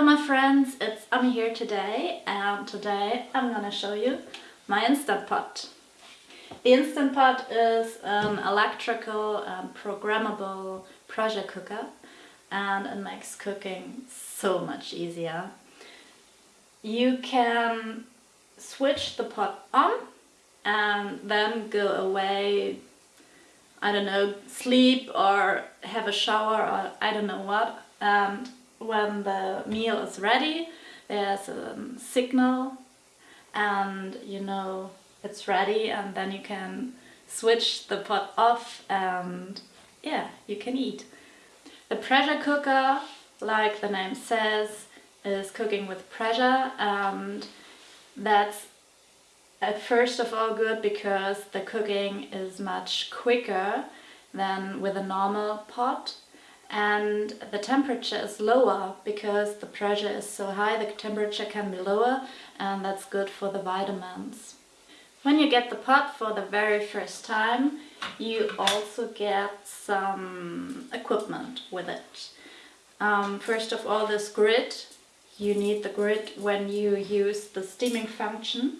Hello my friends, it's Ami here today and today I'm gonna show you my Instant Pot. The Instant Pot is an electrical and programmable pressure cooker and it makes cooking so much easier. You can switch the pot on and then go away, I don't know, sleep or have a shower or I don't know what and when the meal is ready there's a signal and you know it's ready and then you can switch the pot off and yeah you can eat. The pressure cooker like the name says is cooking with pressure and that's at first of all good because the cooking is much quicker than with a normal pot and the temperature is lower because the pressure is so high the temperature can be lower and that's good for the vitamins. When you get the pot for the very first time you also get some equipment with it. Um, first of all this grid, you need the grid when you use the steaming function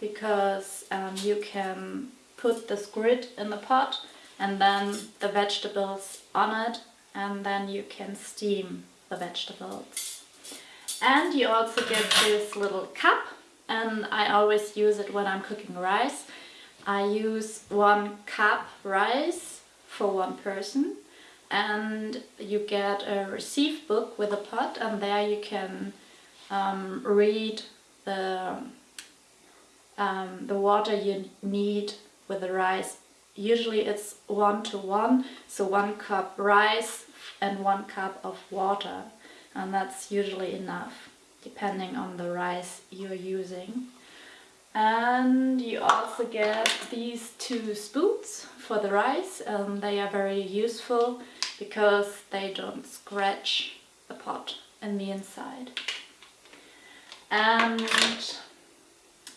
because um, you can put this grid in the pot and then the vegetables on it and then you can steam the vegetables. And you also get this little cup and I always use it when I'm cooking rice. I use one cup rice for one person and you get a receipt book with a pot and there you can um, read the um, the water you need with the rice usually it's one to one so one cup rice and one cup of water and that's usually enough depending on the rice you're using. And you also get these two spoons for the rice and they are very useful because they don't scratch the pot in the inside. And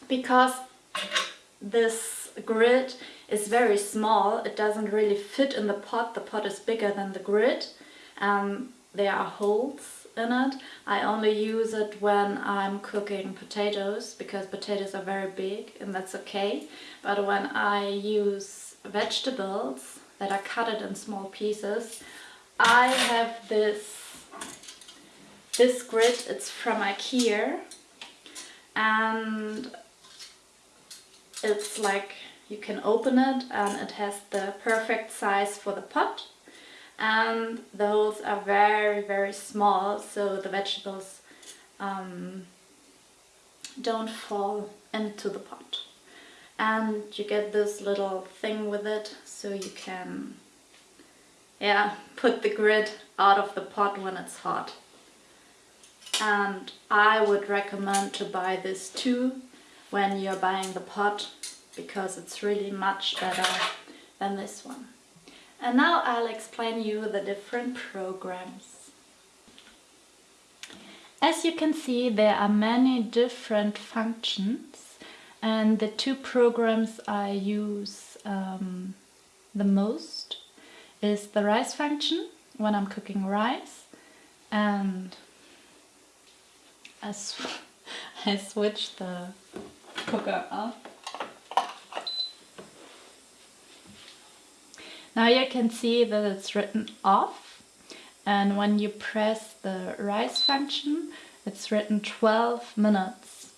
because this grid is very small. It doesn't really fit in the pot. The pot is bigger than the grid. Um, there are holes in it. I only use it when I'm cooking potatoes because potatoes are very big and that's okay. But when I use vegetables that are cut in small pieces, I have this this grid, it's from Ikea and it's like you can open it and it has the perfect size for the pot. And the holes are very very small so the vegetables um, don't fall into the pot. And you get this little thing with it so you can yeah put the grid out of the pot when it's hot. And I would recommend to buy this too when you're buying the pot because it's really much better than this one. And now I'll explain you the different programs. As you can see there are many different functions and the two programs I use um, the most is the rice function when I'm cooking rice and I, sw I switch the cooker off Now you can see that it's written off and when you press the rise function it's written 12 minutes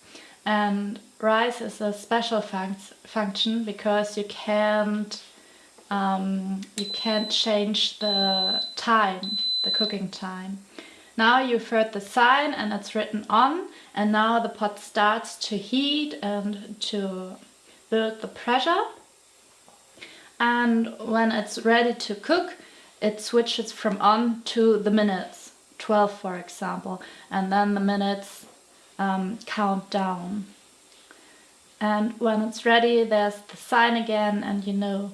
and rise is a special func function because you can't um, you can't change the time, the cooking time. Now you've heard the sign and it's written on and now the pot starts to heat and to build the pressure and when it's ready to cook it switches from on to the minutes 12 for example. And then the minutes um, count down. And when it's ready there's the sign again and you know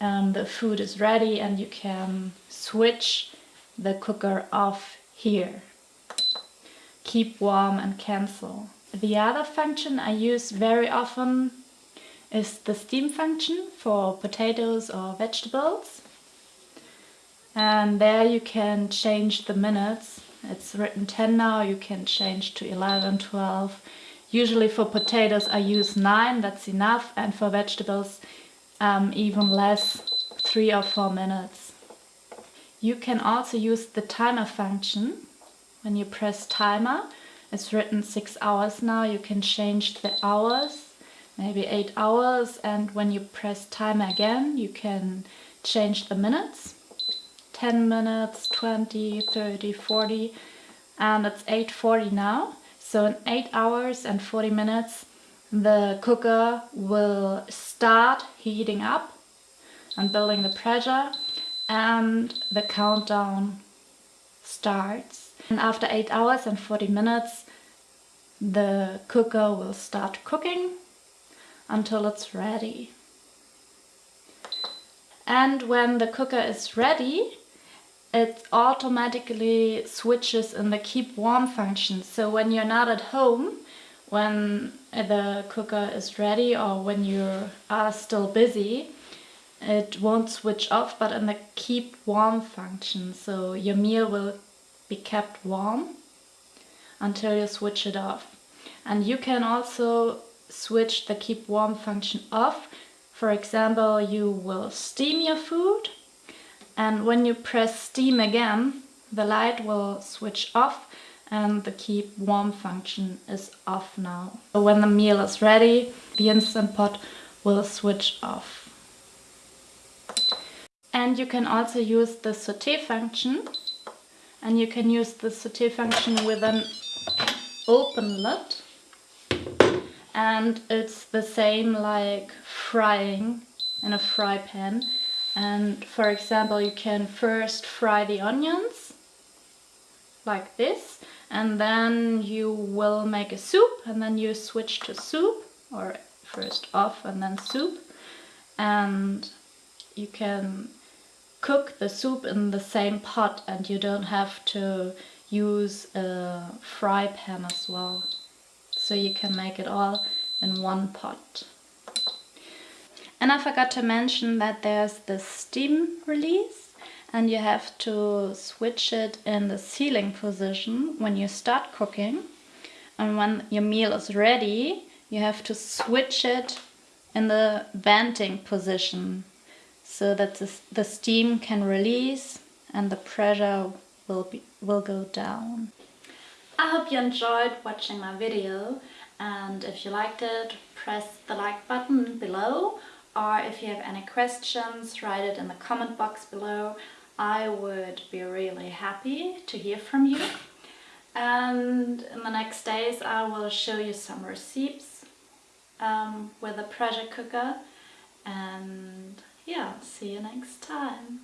um, the food is ready and you can switch the cooker off here. Keep warm and cancel. The other function I use very often is the steam function for potatoes or vegetables. And there you can change the minutes It's written 10 now, you can change to 11, 12. Usually for potatoes I use 9, that's enough, and for vegetables um, even less, 3 or 4 minutes. You can also use the timer function. When you press timer, it's written 6 hours now, you can change the hours, maybe 8 hours, and when you press timer again, you can change the minutes. 10 minutes, 20, 30, 40 and it's 8.40 now. So in 8 hours and 40 minutes the cooker will start heating up and building the pressure and the countdown starts. And after 8 hours and 40 minutes the cooker will start cooking until it's ready. And when the cooker is ready, it automatically switches in the keep warm function. So when you're not at home, when the cooker is ready or when you are still busy, it won't switch off, but in the keep warm function. So your meal will be kept warm until you switch it off. And you can also switch the keep warm function off. For example, you will steam your food and when you press steam again the light will switch off and the keep warm function is off now. So when the meal is ready the Instant Pot will switch off. And you can also use the saute function and you can use the saute function with an open lid and it's the same like frying in a fry pan. And for example, you can first fry the onions like this and then you will make a soup and then you switch to soup or first off and then soup. And you can cook the soup in the same pot and you don't have to use a fry pan as well so you can make it all in one pot. And I forgot to mention that there's the steam release and you have to switch it in the sealing position when you start cooking. And when your meal is ready, you have to switch it in the venting position so that the, steam can release and the pressure will, be, will go down. I hope you enjoyed watching my video and if you liked it, press the like button below or if you have any questions, write it in the comment box below. I would be really happy to hear from you. And in the next days I will show you some recipes um, with a pressure cooker. And yeah, see you next time.